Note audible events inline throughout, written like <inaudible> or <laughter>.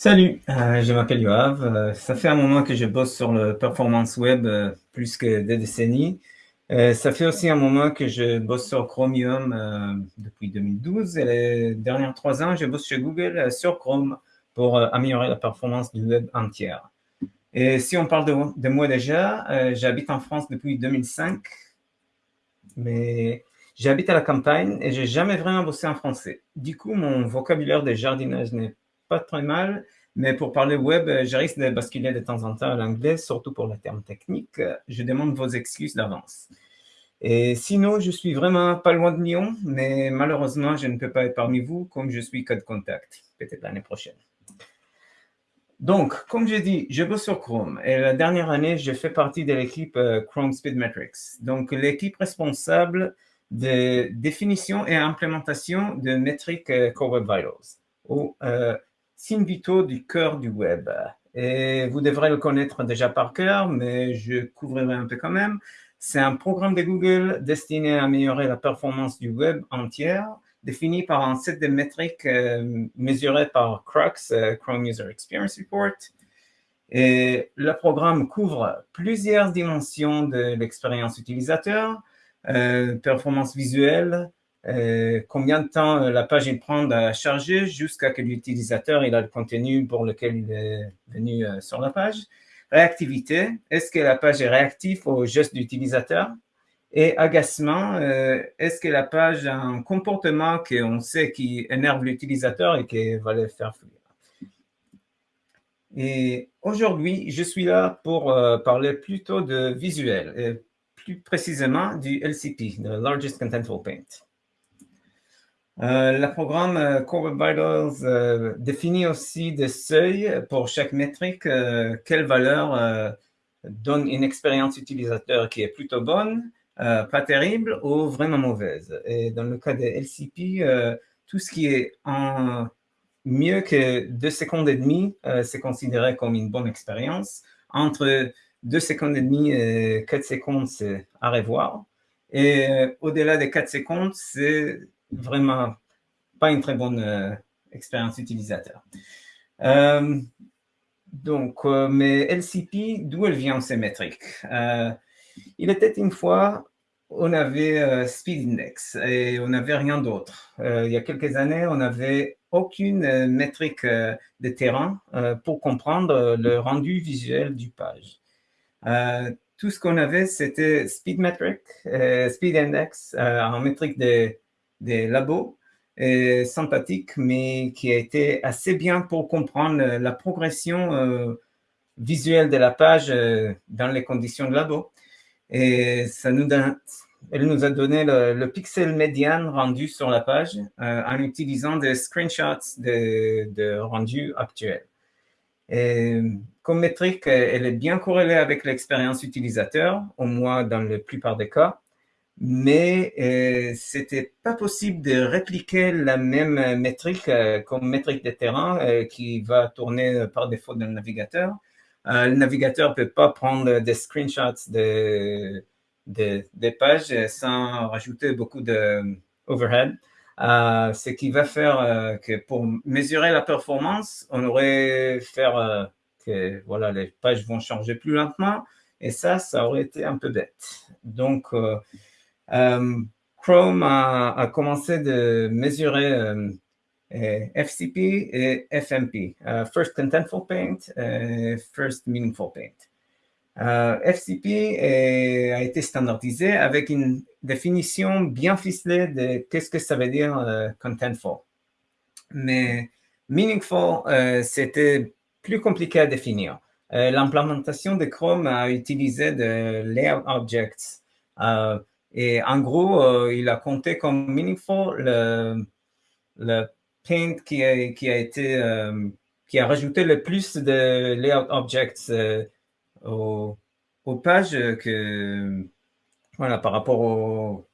Salut, euh, je m'appelle Yoav. Euh, ça fait un moment que je bosse sur le performance web, euh, plus que des décennies. ça fait aussi un moment que je bosse sur Chromium depuis 2012 et les dernières trois ans, je bosse chez Google sur Chrome pour améliorer la performance du web entière. Et si on parle de, de moi déjà, j'habite en France depuis 2005, mais j'habite à la campagne et j'ai jamais vraiment bossé en français. Du coup, mon vocabulaire de jardinage n'est pas très mal, mais pour parler web, euh, je risque de basculer de temps en temps à l'anglais, surtout pour les termes techniques. Je demande vos excuses d'avance. Et sinon, je suis vraiment pas loin de Lyon, mais malheureusement, je ne peux pas être parmi vous comme je suis code contact, peut-être l'année prochaine. Donc, comme j'ai dit, je bosse sur Chrome et la dernière année, je fais partie de l'équipe euh, Chrome Speed Metrics, donc l'équipe responsable de définition et implémentation de métriques euh, Core Web Vitals, vitaux du cœur du web. Et vous devrez le connaître déjà par cœur, mais je couvrirai un peu quand même. C'est un programme de Google destiné à améliorer la performance du web entière, défini par un set de métriques euh, mesurées par CRUX, euh, Chrome User Experience Report. Et le programme couvre plusieurs dimensions de l'expérience utilisateur, euh, performance visuelle, euh, combien de temps euh, la page prend à charger jusqu'à que l'utilisateur il a le contenu pour lequel il est venu euh, sur la page? Réactivité, est-ce que la page est réactive au geste d'utilisateur? Et agacement, est-ce que la page a un comportement qu'on sait qui énerve l'utilisateur et qui va le faire fuir? Et aujourd'hui, je suis là pour parler plutôt de visuel, et plus précisément du LCP, le Largest Contentful Paint. Euh, le programme euh, Core Vitals euh, définit aussi des seuils pour chaque métrique, quelle valeur donne une expérience utilisateur qui est plutôt bonne, pas terrible ou vraiment mauvaise. Et dans le cas de LCP, tout ce qui est mieux que 2 secondes et demie, c'est considéré comme une bonne expérience. Entre 2 secondes et demie et 4 secondes, c'est à revoir. Et au-delà des 4 secondes, c'est vraiment pas une très bonne euh, expérience utilisateur. Euh, donc, euh, mais LCP, d'où elle vient ces métriques? Il était une fois, on avait Speed Index et on n'avait rien d'autre. il y a quelques années, on n'avait aucune métrique de terrain pour comprendre le rendu visuel du page. tout ce qu'on avait, c'était Speed Metric, Speed Index, en métrique des des labos euh, sympathiques, mais qui a été assez bien pour comprendre la progression euh, visuelle de la page euh, dans les conditions de labo. Et ça nous elle nous a donné le, pixel médian rendu sur la page en utilisant des screenshots de, rendu actuel. Comme métrique, elle est bien corrélée avec l'expérience utilisateur, au moins dans la plupart des cas mais euh, c'était pas possible de répliquer la même métrique euh, comme métrique de terrain euh, qui va tourner par défaut dans le navigateur. Euh, le navigateur peut pas prendre des screenshots de, de, des pages sans rajouter beaucoup de overhead. ce qui va faire que pour mesurer la performance, on aurait faire que voilà les pages vont changer plus lentement et ça, ça aurait été un peu bête. Donc euh, Chrome a, commencé de mesurer euh, FCP et FMP, euh, First Contentful Paint et First Meaningful Paint. FCP a été standardisé avec une définition bien ficelée de qu'est-ce que ça veut dire contentful. Mais meaningful, c'était plus compliqué à définir. L'implémentation de Chrome a utilisé de layout objects et en gros, euh, il a compté comme meaningful le, paint qui a, été, euh, qui a rajouté le plus de layout objects euh, aux, pages que, voilà, par rapport au,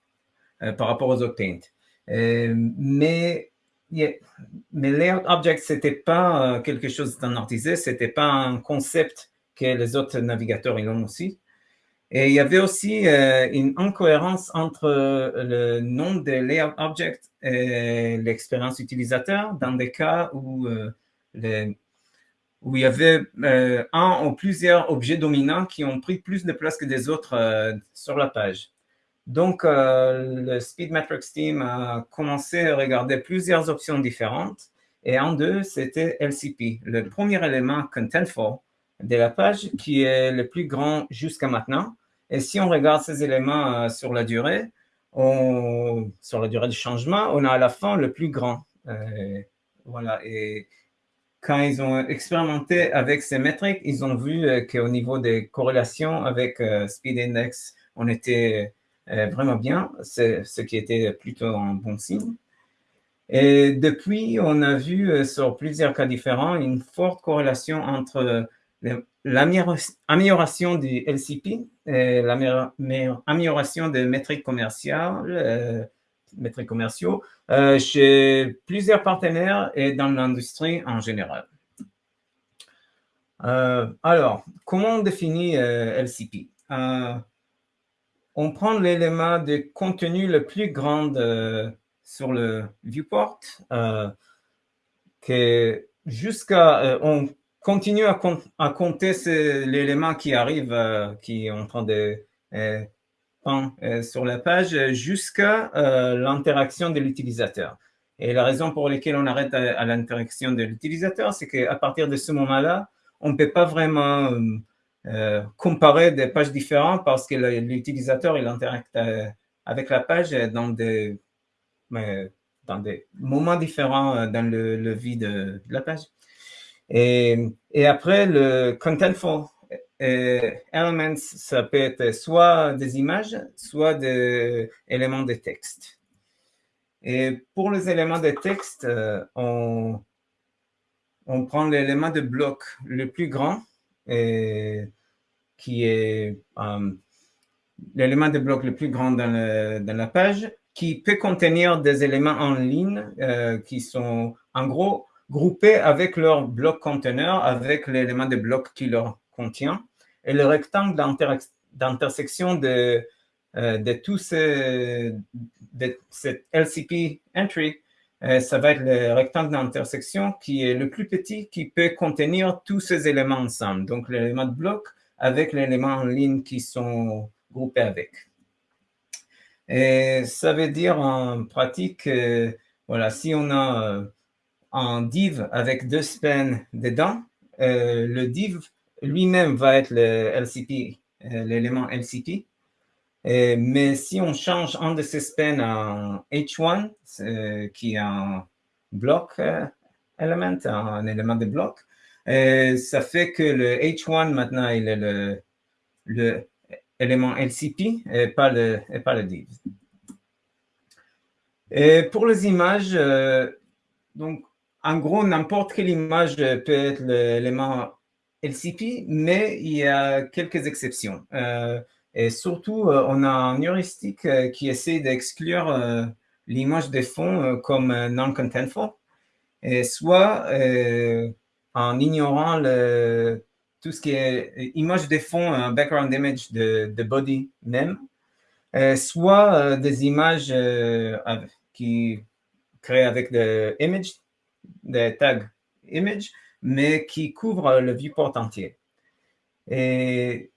par rapport aux autres paints. mais, mais layout objects, c'était pas quelque chose standardisé, c'était pas un concept que les autres navigateurs ils ont aussi. Et il y avait aussi euh, une incohérence entre le nom de layout object et l'expérience utilisateur dans des cas où euh, il y avait un ou plusieurs objets dominants qui ont pris plus de place que des autres sur la page. Donc, le Speedmetrics team a commencé à regarder plusieurs options différentes et en deux, c'était LCP, le premier élément contentful de la page qui est le plus grand jusqu'à maintenant. Et si on regarde ces éléments euh, sur la durée, sur la durée du changement, on a à la fin le plus grand. Euh, voilà. Et quand ils ont expérimenté avec ces métriques, ils ont vu euh, qu'au niveau des corrélations avec Speed Index, on était vraiment bien, ce qui était plutôt un bon signe. Et depuis, on a vu sur plusieurs cas différents une forte corrélation entre l'amélioration du LCP et l'amélioration des métriques commerciales, euh, métriques commerciaux euh, chez plusieurs partenaires et dans l'industrie en général. alors, comment on définit LCP On prend l'élément de contenu le plus grand sur le viewport, euh, que jusqu'à, euh, on continue à, compter l'élément qui arrive, euh, qui est en train de sur la page jusqu'à l'interaction de l'utilisateur. Et la raison pour laquelle on arrête à, l'interaction de l'utilisateur, c'est qu'à partir de ce moment-là, on ne peut pas vraiment comparer des pages différentes parce que l'utilisateur, il interacte avec la page dans des moments différents euh, dans le, vie de, la page. Et, après, le contentful euh, elements, ça peut être soit des images, soit des éléments de texte. Et pour les éléments de texte, euh, on, on prend l'élément de bloc le plus grand, qui est l'élément de bloc le plus grand dans, dans la page, qui peut contenir des éléments en ligne euh, qui sont en gros groupés avec leur bloc conteneur, avec l'élément de bloc qui leur contient. Et le rectangle d'intersection de, euh, de tous ces, de cette LCP entry, euh, ça va être le rectangle d'intersection qui est le plus petit qui peut contenir tous ces éléments ensemble. Donc, l'élément de bloc avec l'élément en ligne qui sont groupés avec. Et ça veut dire en pratique, voilà, si on a euh, un div avec deux spans dedans, euh, le div lui-même va être le LCP, euh, l'élément LCP. mais si on change un de ces spans en H1, qui est un bloc element, un élément de bloc, ça fait que le H1 maintenant il est le, le LCP et pas le, et pas le div. Et pour les images, euh, donc, en gros, n'importe quelle image peut être l'élément LCP, mais il y a quelques exceptions. Euh, et surtout, euh, on a un heuristique qui essaie d'exclure l'image de fond comme non-contentful, soit en ignorant tout ce qui est image de fond, un background image de, body même, euh, soit euh, des images euh, qui créent avec des images, des tags image, mais qui couvrent le viewport entier. Et,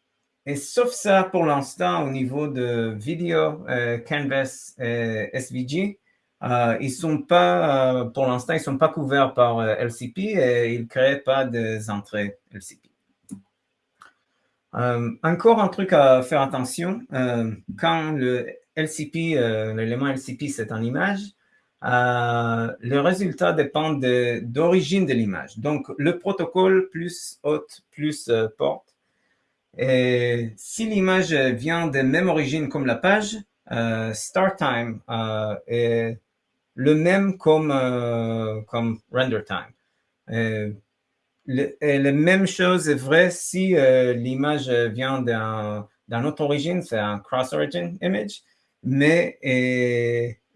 sauf ça, pour l'instant, au niveau de vidéo, Canvas et SVG, ils sont pas, pour l'instant, ils sont pas couverts par LCP et ils créent pas des entrées LCP. Euh, encore un truc à faire attention, euh, quand le LCP, euh, l'élément LCP, c'est en image, le résultat dépend d'origine de, l'image. Donc, le protocole plus hôte plus porte. Et si l'image vient de même origine comme la page, start time est le même comme, comme render time. Et la même chose est vrai si euh, l'image vient d'une autre origine, c'est un cross-origin image, mais,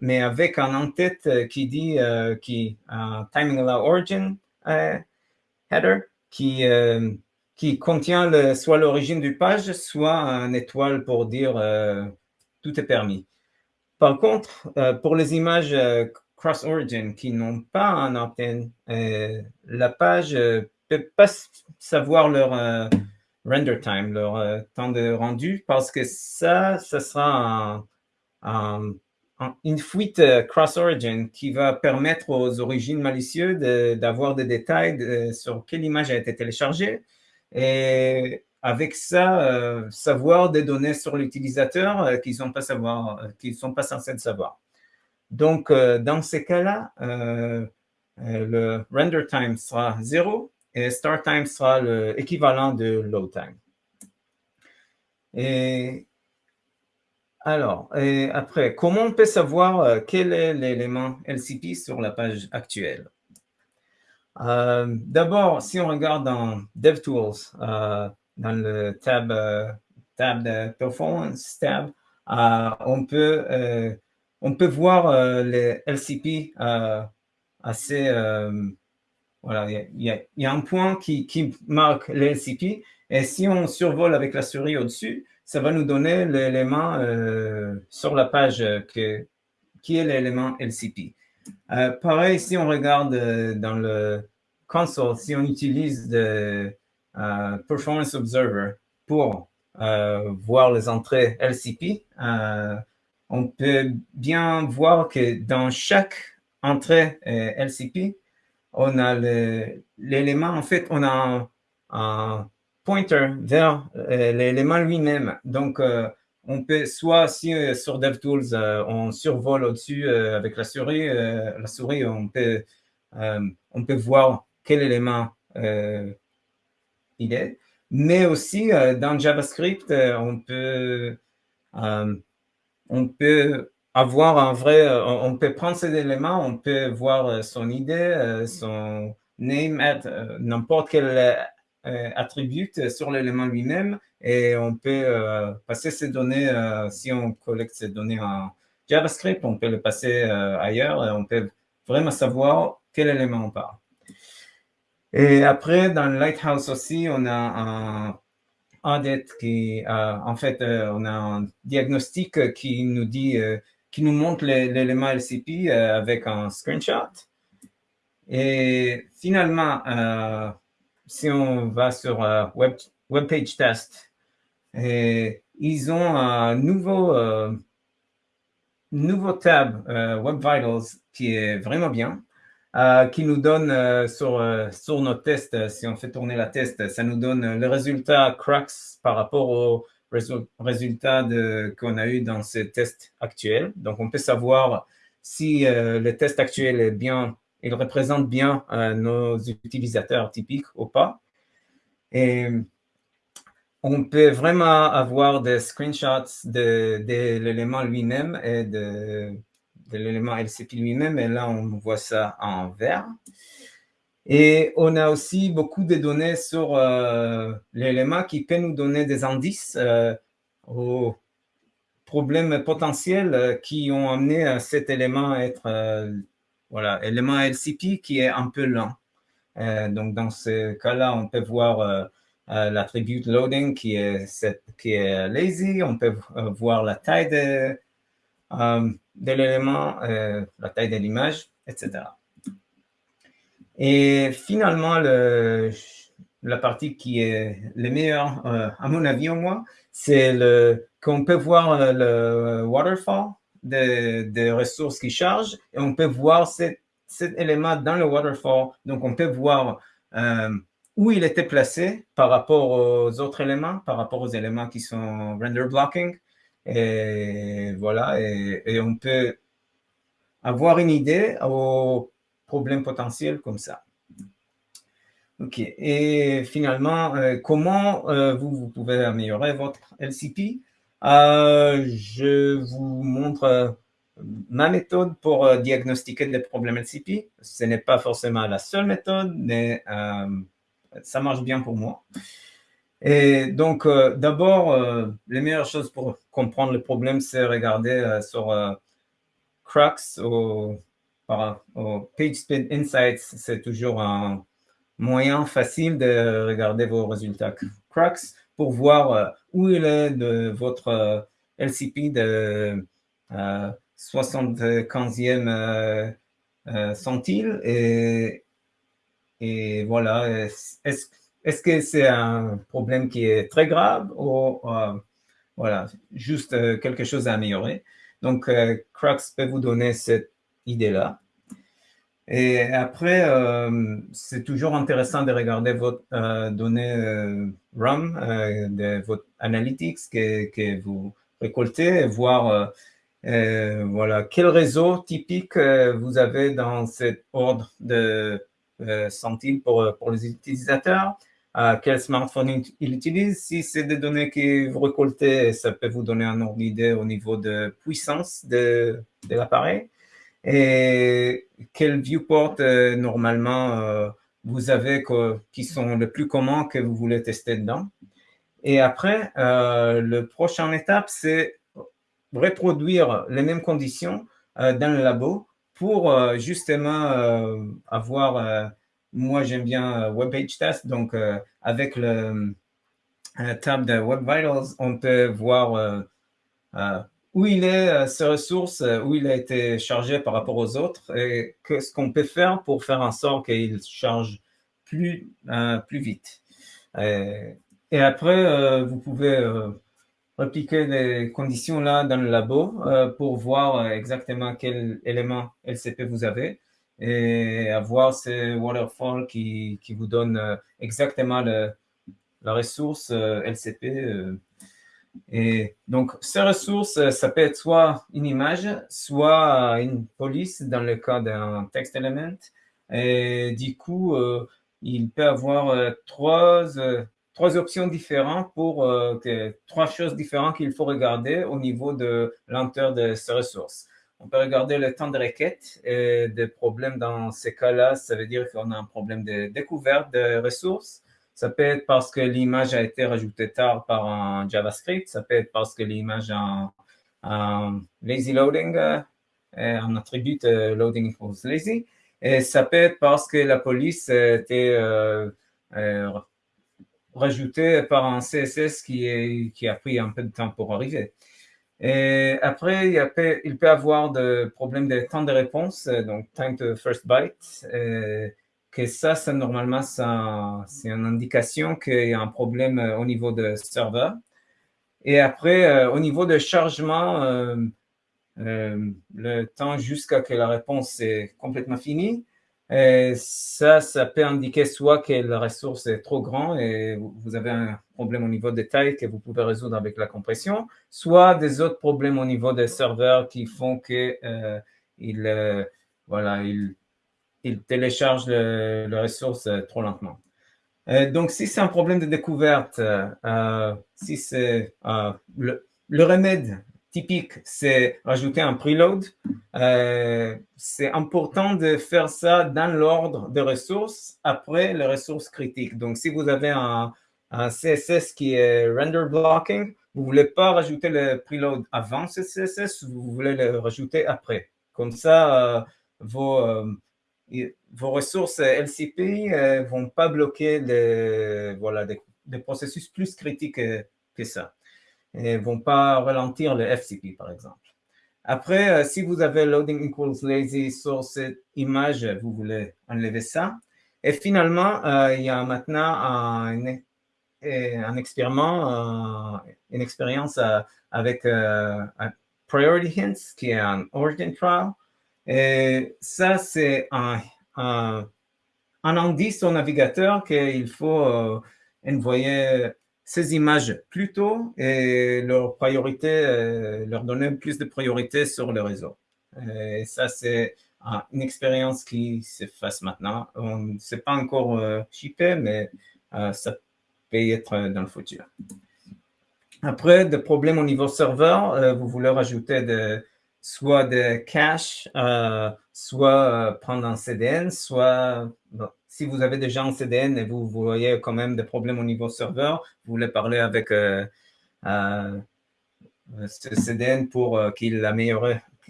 mais avec un en-tête qui dit, euh, qui, un timing allow origin euh, header, qui, qui contient soit l'origine du page, soit un étoile pour dire tout est permis. Par contre, pour les images cross-origin qui n'ont pas un opt-in, la page peut pas savoir leur render time, leur temps de rendu, parce que ça, ça sera une fuite cross-origin qui va permettre aux origines malicieuses d'avoir des détails sur quelle image a été téléchargée. Et avec ça, savoir des données sur l'utilisateur qu'ils ne sont, sont pas censés savoir. Donc, dans ces cas-là, le render time sera 0 et start time sera l'équivalent de load time. Et alors, après, comment on peut savoir quel est l'élément LCP sur la page actuelle? D'abord, si on regarde dans DevTools, dans le tab, euh, de Performance tab, euh, on, peut, euh, on peut voir les LCP assez... voilà, il y, a un point qui, qui marque les LCP et si on survole avec la souris au-dessus, ça va nous donner l'élément sur la page que, qui est l'élément LCP. pareil, si on regarde dans le console, si on utilise euh, Performance Observer pour euh, voir les entrées LCP, euh, on peut bien voir que dans chaque entrée LCP, on a l'élément, en fait, on a un, pointer vers l'élément lui-même. Donc, on peut soit, si sur DevTools, on survole au-dessus avec la souris, la souris, on peut, on peut voir quel élément mais aussi, euh, dans JavaScript, euh, on peut, euh, on peut avoir un vrai, on peut prendre ces éléments, on peut voir son idée, son name, n'importe quel attribut sur l'élément lui-même et on peut passer ces données, si on collecte ces données en JavaScript, on peut le passer ailleurs et on peut vraiment savoir quel élément on parle. Et après, dans Lighthouse aussi, on a un audit qui, euh, en fait, euh, on a un diagnostic qui nous dit, euh, qui nous montre l'élément LCP avec un screenshot. Et finalement, si on va sur web, web page test, ils ont un nouveau, nouveau tab Web Vitals qui est vraiment bien. Euh, qui nous donne euh, sur, euh, sur notre test, si on fait tourner la test, ça nous donne le résultat Crux par rapport au résultat qu'on a eu dans ces tests actuels. Donc, on peut savoir si le test actuel est bien, il représente bien nos utilisateurs typiques ou pas. Et on peut vraiment avoir des screenshots de, l'élément lui-même et de l'élément LCP lui-même, et là, on voit ça en vert. Et on a aussi beaucoup de données sur euh, l'élément qui peut nous donner des indices euh, aux problèmes potentiels euh, qui ont amené cet élément à être, voilà, élément LCP qui est un peu lent. donc, dans ce cas-là, on peut voir l'attribut loading qui est, qui est lazy, on peut voir la taille de, l'élément, euh, la taille de l'image, etc. Et finalement, le, la partie qui est le meilleure, euh, à mon avis au moins, c'est qu'on peut voir euh, le waterfall des ressources qui chargent et on peut voir cet, élément dans le waterfall. Donc, on peut voir où il était placé par rapport aux autres éléments, par rapport aux éléments qui sont render blocking. Et voilà, et, on peut avoir une idée aux problèmes potentiels comme ça. OK. Et finalement, euh, comment euh, vous, vous, pouvez améliorer votre LCP? Euh, je vous montre ma méthode pour diagnostiquer les problèmes LCP. Ce n'est pas forcément la seule méthode, mais ça marche bien pour moi. Et donc, euh, d'abord, euh, les meilleures choses pour comprendre le problème, c'est regarder euh, sur Crux ou, PageSpeed Insights. C'est toujours un moyen facile de regarder vos résultats Crux pour voir où il est de votre LCP de 75e centile? Et voilà, est-ce que c'est un problème qui est très grave ou voilà, juste quelque chose à améliorer? Donc, Crux peut vous donner cette idée-là. Et après, c'est toujours intéressant de regarder votre données RAM, de votre analytics que, vous récoltez et voir euh, voilà, quel réseau typique euh, vous avez dans cet ordre de euh, centimes pour, pour les utilisateurs quel smartphone il utilise. Si c'est des données que vous récoltez, ça peut vous donner un ordre d'idée au niveau de puissance de, de l'appareil. Et quel viewport normalement vous avez qui sont les plus communs que vous voulez tester dedans? Et après, le prochaine étape, c'est reproduire les mêmes conditions euh, dans le labo pour euh, justement euh, avoir, moi j'aime bien Web Page Test, donc avec le tab de Web Vitals, on peut voir où il est, ses ressources, où il a été chargé par rapport aux autres et ce qu'on peut faire pour faire en sorte qu'il charge plus, plus vite. Et, après, vous pouvez répliquer les conditions là dans le labo euh, pour voir euh, exactement quel élément LCP vous avez et avoir ces waterfall qui, vous donnent euh, exactement la ressource LCP. Et donc, ces ressources, ça peut être soit une image, soit une police dans le cas d'un text element. Et du coup, il peut avoir trois trois options différentes pour euh, trois choses différentes qu'il faut regarder au niveau de lenteur de ces ressources. On peut regarder le temps de requête et des problèmes dans ces cas-là. Ça veut dire qu'on a un problème de découverte de ressources. Ça peut être parce que l'image a été rajoutée tard par un JavaScript. Ça peut être parce que l'image a un, lazy loading, euh, un attribut euh, loading equals lazy. Et ça peut être parce que la police était euh, rajouté par un CSS qui, a pris un peu de temps pour arriver. Et après, il, a, il peut avoir des problèmes de temps de réponse, donc time to first byte, que ça, ça normalement, c'est une indication qu'il y a un problème au niveau de serveur. Et après, euh, au niveau de chargement, euh, euh, le temps jusqu'à que la réponse est complètement finie, ça, ça peut indiquer soit que la ressource est trop grande et vous avez un problème au niveau des tailles que vous pouvez résoudre avec la compression, soit des autres problèmes au niveau des serveurs qui font que euh, il, euh, voilà, il, il télécharge la ressource euh, trop lentement. donc, si c'est un problème de découverte, si c'est le, le remède typique, c'est rajouter un preload. Euh, c'est important de faire ça dans l'ordre de ressources après les ressources critiques. Donc, si vous avez un, CSS qui est render blocking, vous ne voulez pas rajouter le preload avant ce CSS, vous voulez le rajouter après. Comme ça, euh, vos, euh, vos ressources LCP ne vont pas bloquer les, voilà, des, processus plus critiques que ça et vont pas ralentir le FCP, par exemple. Après, euh, si vous avez loading equals lazy sur cette image, vous voulez enlever ça. Et finalement, euh, il y a maintenant un, un expériment, euh, une expérience avec priority hints, qui est un origin trial. Et ça, c'est un, un, un, indice au navigateur qu'il faut envoyer ces images plus tôt et leur priorité, euh, leur donner plus de priorité sur le réseau. Et ça, c'est une expérience qui se fasse maintenant. On ne sait pas encore euh, mais euh, ça peut être dans le futur. Après, des problèmes au niveau serveur, euh, vous voulez rajouter de, soit des caches, soit prendre un CDN, soit si vous avez déjà un CDN et vous, voyez quand même des problèmes au niveau serveur, vous voulez parler avec euh, euh, ce CDN pour euh, qu'il améliore,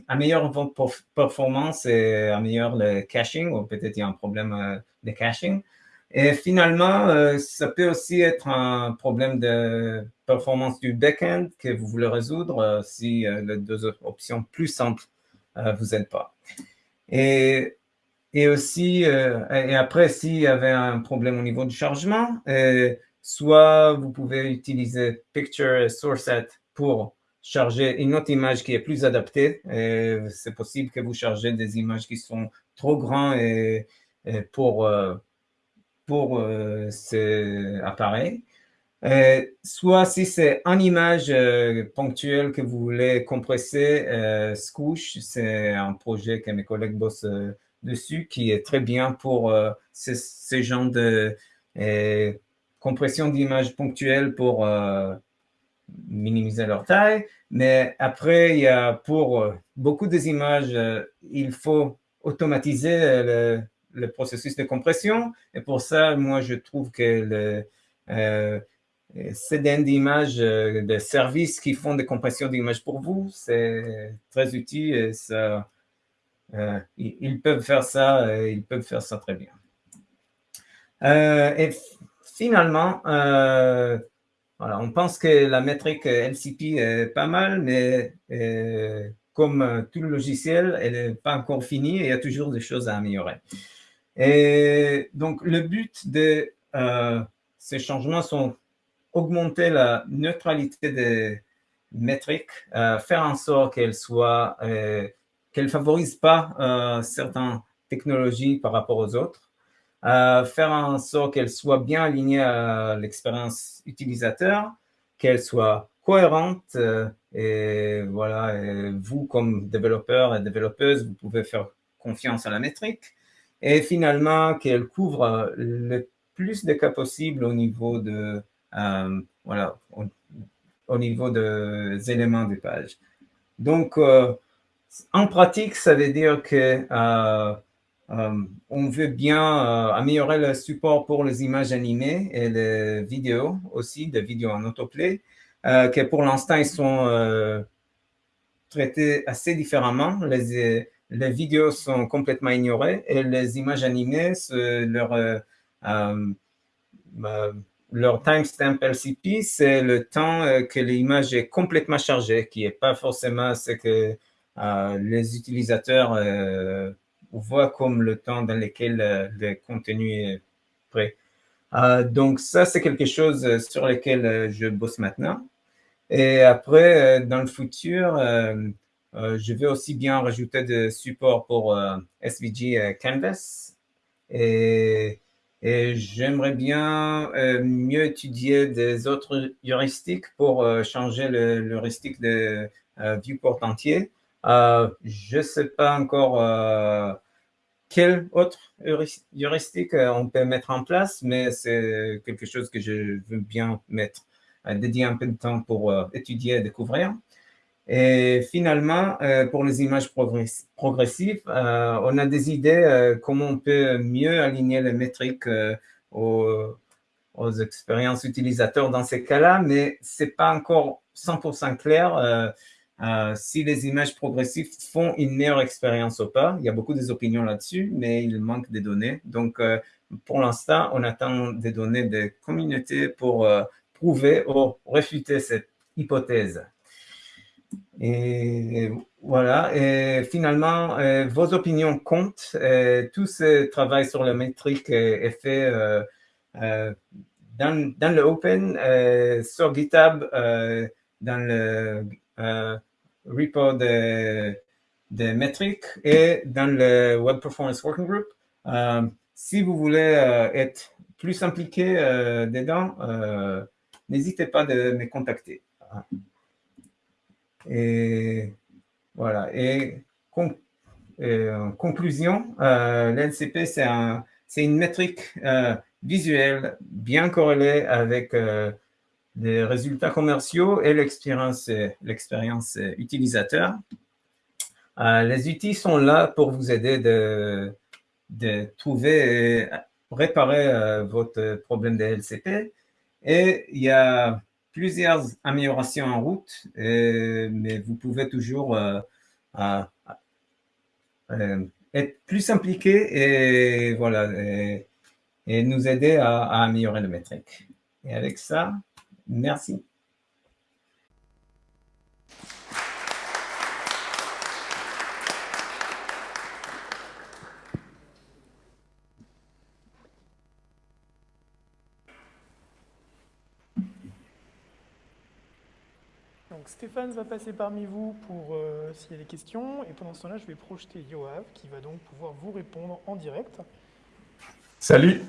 améliore votre performance et améliore le caching, ou peut-être il y a un problème de caching. Et finalement, ça peut aussi être un problème de performance du backend que vous voulez résoudre si les deux options plus simples vous aident pas. Et et aussi, et après, s'il y avait un problème au niveau du chargement, soit vous pouvez utiliser Picture Sourceset pour charger une autre image qui est plus adaptée. C'est possible que vous chargez des images qui sont trop grandes et, pour, pour euh, ces appareils. soit si c'est une image euh, ponctuelle que vous voulez compresser, euh, Scoosh, c'est un projet que mes collègues bossent dessus qui est très bien pour ce, ce, genre de compression d'images ponctuelles pour minimiser leur taille. Mais après, il y a pour euh, beaucoup des images, euh, il faut automatiser le, processus de compression. Et pour ça, moi, je trouve que le euh, CDN d'images de services qui font des compressions d'images pour vous, c'est très utile ça, ils peuvent faire ça, ils peuvent faire ça très bien. et finalement, on pense que la métrique LCP est pas mal, mais euh, comme tout le logiciel, elle n'est pas encore finie et il y a toujours des choses à améliorer. Et donc, le but de euh, ces changements sont augmenter la neutralité des métriques, euh, faire en sorte qu'elles soient, qu'elles favorisent pas certaines technologies par rapport aux autres, faire en sorte qu'elle soit bien alignée à l'expérience utilisateur, qu'elle soit cohérente euh, et voilà, vous comme développeur et développeuse, vous pouvez faire confiance à la métrique et finalement qu'elle couvre le plus de cas possible au niveau de euh, voilà au, niveau des éléments de page. Donc euh, en pratique, ça veut dire que euh, on veut bien euh, améliorer le support pour les images animées et les vidéos aussi, des vidéos en autoplay, euh, que pour l'instant, ils sont traités assez différemment. Les, les, vidéos sont complètement ignorées et les images animées, leur, leur timestamp LCP, c'est le temps que l'image est complètement chargée, qui n'est pas forcément ce que les utilisateurs voit comme le temps dans lequel euh, le contenu est prêt. Euh, donc ça, c'est quelque chose euh, sur lequel je bosse maintenant. Et après, dans le futur, je vais aussi bien rajouter de support pour SVG Canvas. Et, j'aimerais bien mieux étudier des autres heuristiques pour changer l'heuristique de viewport entier. Euh, je ne sais pas encore euh, quel autre heuristique euh, on peut mettre en place, mais c'est quelque chose que je veux bien mettre, dédier un peu de temps pour étudier et découvrir. Et finalement, pour les images progressives, on a des idées comment on peut mieux aligner les métriques aux, expériences utilisateurs dans ces cas-là, mais c'est pas encore 100% clair euh, si les images progressives font une meilleure expérience ou pas. Il y a beaucoup d'opinions là-dessus, mais il manque des données. Donc, euh, pour l'instant, on attend des données de communauté pour euh, prouver ou réfuter cette hypothèse. Et voilà, et finalement, vos opinions comptent. tout ce travail sur la métrique est, fait dans, dans, le open, sur GitHub, dans le repo de, de métriques et dans le Web Performance Working Group. Euh, si vous voulez euh, être plus impliqué euh, dedans, n'hésitez pas de me contacter. Et voilà. Et, en conclusion, l'NCP, c'est une métrique visuelle bien corrélée avec les résultats commerciaux et l'expérience utilisateur. Euh, les outils sont là pour vous aider de, trouver et réparer euh, votre problème de LCP. Et il y a plusieurs améliorations en route, mais vous pouvez toujours euh, être plus impliqué et, voilà, et, nous aider à, à améliorer le métrique. Et avec ça, Merci. Stéphane va passer parmi vous pour euh, s'il y a des questions. Et pendant ce temps-là, je vais projeter Yoav qui va donc pouvoir vous répondre en direct. Salut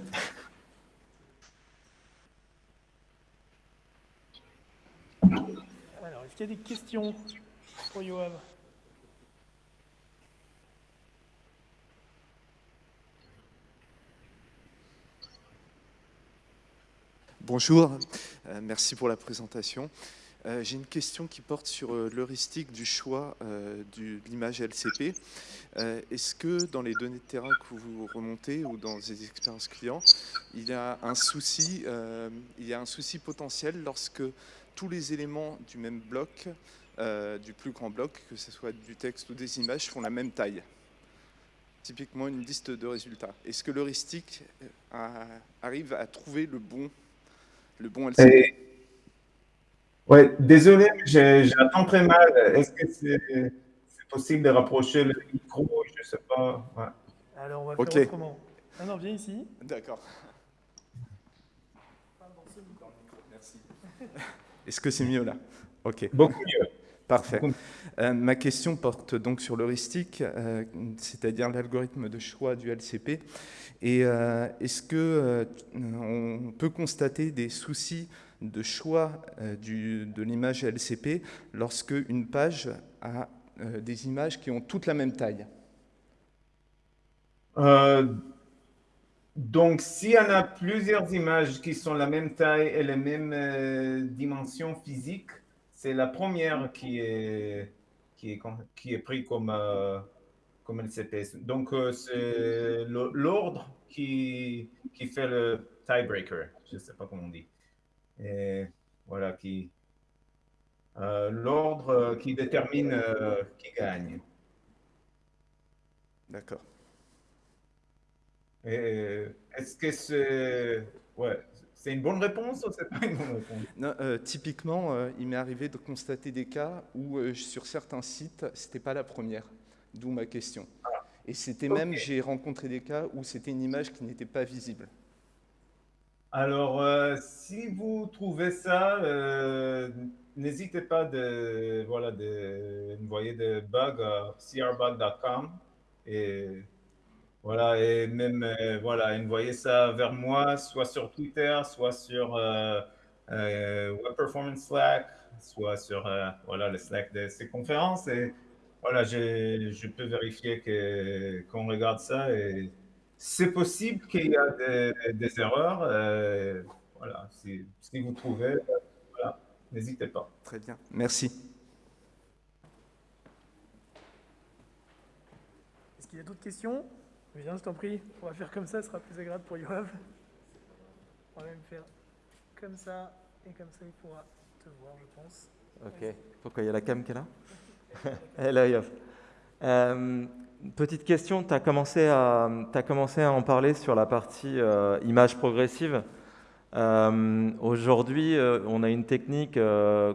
Alors, est-ce qu'il y a des questions pour Yoav? Bonjour, euh, merci pour la présentation. Euh, j'ai une question qui porte sur euh, l'heuristique du choix de l'image LCP. Est-ce que dans les données de terrain que vous remontez ou dans les expériences clients, il y a un souci, il y a un souci potentiel lorsque tous les éléments du même bloc, du plus grand bloc, que ce soit du texte ou des images, font la même taille? Typiquement une liste de résultats. Est-ce que l'heuristique arrive à trouver le bon le bon LCP. Ouais, désolé, j'attends très mal. Est-ce que c'est possible de rapprocher le micro? Je ne sais pas. Alors, on va faire autrement. Ah non, viens ici. D'accord. Merci. Est-ce que c'est mieux là? Ok. Beaucoup mieux. Parfait. Euh, ma question porte donc sur l'heuristique, euh, c'est-à-dire l'algorithme de choix du LCP. Et euh, est-ce que on peut constater des soucis de choix de l'image LCP lorsque une page a des images qui ont toutes la même taille donc, s'il y en a plusieurs images qui sont la même taille et les mêmes dimensions physiques, c'est la première qui est, qui est, qui est pris comme, euh, comme LCP. Donc, euh, c'est l'ordre qui, qui fait le tiebreaker. Je ne sais pas comment on dit. Et voilà, qui, euh, l'ordre qui détermine qui gagne. D'accord. Est-ce que c'est... Ouais, c'est une bonne réponse ou c'est pas une bonne réponse? Non, euh, Typiquement, euh, il m'est arrivé de constater des cas où euh, sur certains sites, c'était pas la première, d'où ma question. Ah. Et c'était même, j'ai rencontré des cas où c'était une image qui n'était pas visible. Alors, si vous trouvez ça, n'hésitez pas de, voilà, de envoyer des bugs à crbug.com et voilà, et même, euh, voilà, envoyer ça vers moi, soit sur Twitter, soit sur euh, euh, Web Performance Slack, soit sur voilà, le Slack de ces conférences. Et voilà, je, peux vérifier qu'on regarde ça. Et c'est possible qu'il y a des, erreurs. voilà, si, si, vous trouvez, voilà, n'hésitez pas. Très bien, merci. Est-ce qu'il y a d'autres questions? Viens, je t'en prie. On va faire comme ça, ce sera plus agréable pour Yoav. On va même faire comme ça, et comme ça, il pourra te voir, je pense. Ok. Pourquoi il y a la cam qui est là? <laughs> Hello, Yoav. Euh, petite question, tu as, commencé à, as commencé à en parler sur la partie euh, image progressive. Euh, aujourd'hui, on a une technique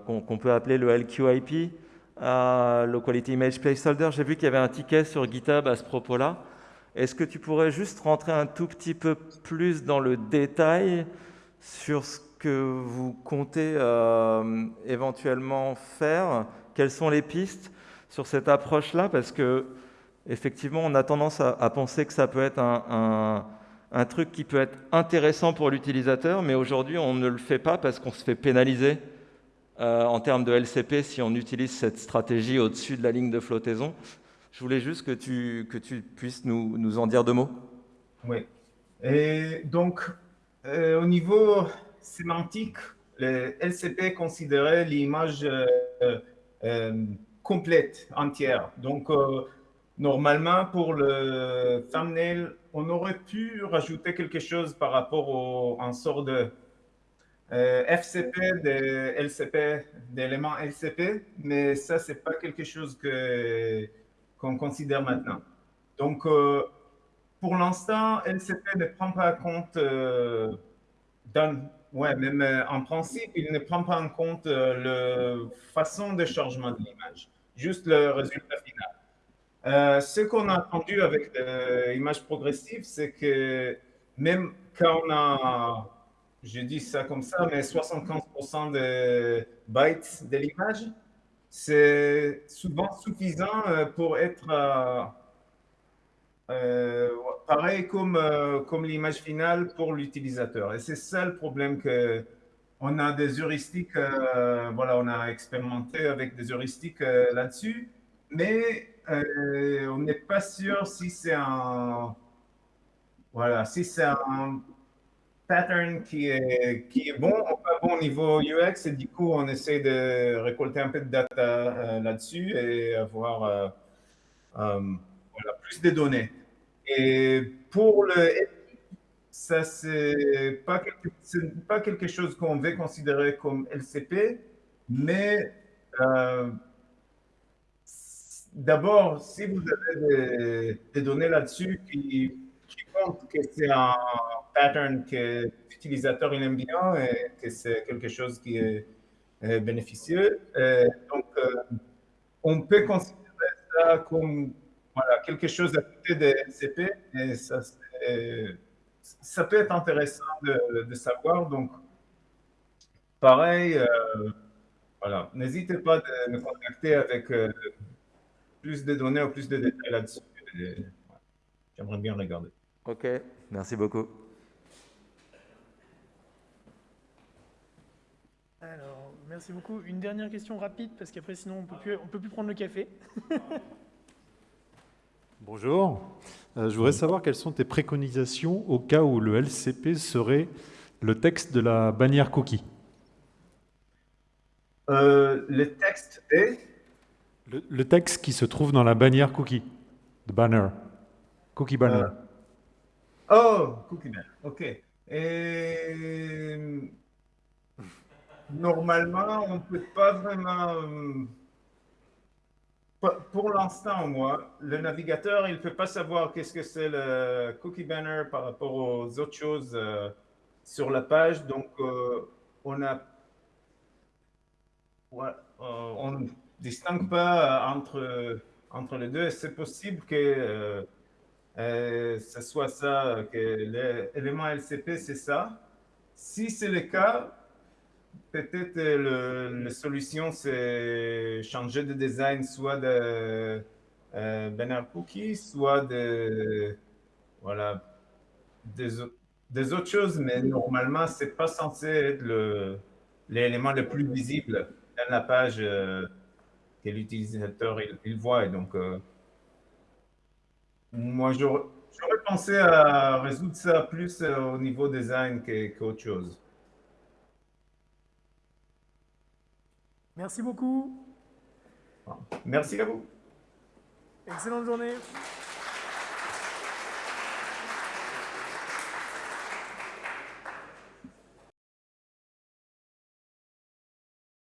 qu'on peut appeler le LQIP, Low Quality Image Placeholder. J'ai vu qu'il y avait un ticket sur GitHub à ce propos-là. Est-ce que tu pourrais juste rentrer un tout petit peu plus dans le détail sur ce que vous comptez euh, éventuellement faire? Quelles sont les pistes sur cette approche-là? Parce que effectivement, on a tendance à, penser que ça peut être un, truc qui peut être intéressant pour l'utilisateur, mais aujourd'hui, on ne le fait pas parce qu'on se fait pénaliser euh, en termes de LCP si on utilise cette stratégie au-dessus de la ligne de flottaison. Je voulais juste que tu, puisses nous, en dire deux mots. Oui. Et donc, euh, au niveau sémantique, le LCP considérait l'image euh, complète, entière. Donc, normalement, pour le thumbnail, on aurait pu rajouter quelque chose par rapport au, en sort de FCP, de LCP, d'éléments LCP, mais ça, c'est pas quelque chose que qu'on considère maintenant. Donc, euh, pour l'instant, LCP ne prend pas en compte, euh, ouais, même euh, en principe, il ne prend pas en compte la façon de changement de l'image, juste le résultat final. Ce qu'on a entendu avec l'image progressive, c'est que même quand on a, je dis ça comme ça, mais 75% de bytes de l'image, c'est souvent suffisant pour être pareil comme, comme l'image finale pour l'utilisateur. Et c'est ça le problème que on a des heuristiques, voilà, on a expérimenté avec des heuristiques là-dessus, mais on n'est pas sûr si c'est un, voilà, si c'est un pattern qui est, qui est bon ou pas bon au niveau UX, et du coup, on essaie de récolter un peu de data euh, là-dessus et avoir euh, euh, voilà, plus de données. Et pour le ça, c'est pas, pas quelque chose qu'on veut considérer comme LCP, mais d'abord, si vous avez des, données là-dessus qui que c'est un pattern que l'utilisateur aime bien et que c'est quelque chose qui est, bénéficieux. donc, euh, on peut considérer ça comme voilà, quelque chose à côté des LCP et ça, ça peut être intéressant de, savoir. Donc, pareil, euh, voilà, n'hésitez pas de me contacter avec euh, plus de données ou plus de détails là-dessus. J'aimerais bien regarder. Ok, merci beaucoup. Alors, merci beaucoup. Une dernière question rapide, parce qu'après, sinon, on ne peut plus prendre le café. <laughs> Bonjour. Euh, je voudrais savoir quelles sont tes préconisations au cas où le LCP serait le texte de la bannière cookie. Euh, le texte est le, texte qui se trouve dans la bannière cookie, the banner, cookie banner. Euh, Oh, Cookie Man, ok. Et normalement, on ne peut pas vraiment... Euh, pour l'instant, moi, le navigateur, il ne peut pas savoir qu'est-ce que c'est le cookie banner par rapport aux autres choses euh, sur la page. Donc, euh, on a... on ne distingue pas entre, entre les deux. C'est possible que euh, ce soit ça, que l'élément LCP, c'est ça. Si c'est le cas, peut-être la solution, c'est changer de design, soit de euh, banner cookie, soit de, voilà, des, autres choses, mais normalement, c'est pas censé être l'élément le, plus visible dans la page euh, que l'utilisateur il, voit. Et donc, euh, moi, j'aurais pensé à résoudre ça plus euh, au niveau design qu'autre chose. Merci beaucoup. Merci à vous. Excellente journée.